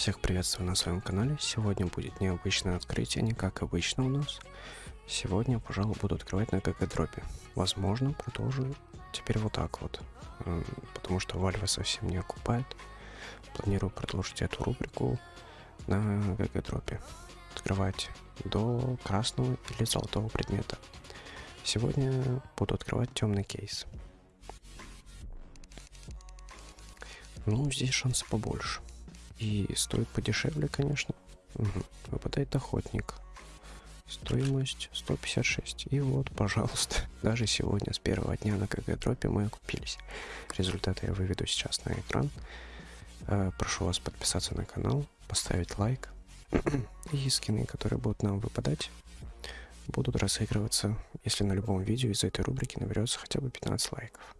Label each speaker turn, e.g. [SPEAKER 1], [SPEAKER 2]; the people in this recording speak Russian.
[SPEAKER 1] Всех приветствую на своем канале. Сегодня будет необычное открытие, не как обычно у нас. Сегодня, пожалуй, буду открывать на ГГ дропе. Возможно, продолжу теперь вот так вот. Потому что Вальва совсем не окупает. Планирую продолжить эту рубрику на ГГ дропе. Открывать до красного или золотого предмета. Сегодня буду открывать темный кейс. Ну, здесь шансы побольше. И стоит подешевле, конечно. Угу. Выпадает охотник. Стоимость 156. И вот, пожалуйста, даже сегодня с первого дня на КГ дропе мы окупились. Результаты я выведу сейчас на экран. Э, прошу вас подписаться на канал, поставить лайк. И скины, которые будут нам выпадать, будут разыгрываться, если на любом видео из этой рубрики наберется хотя бы 15 лайков.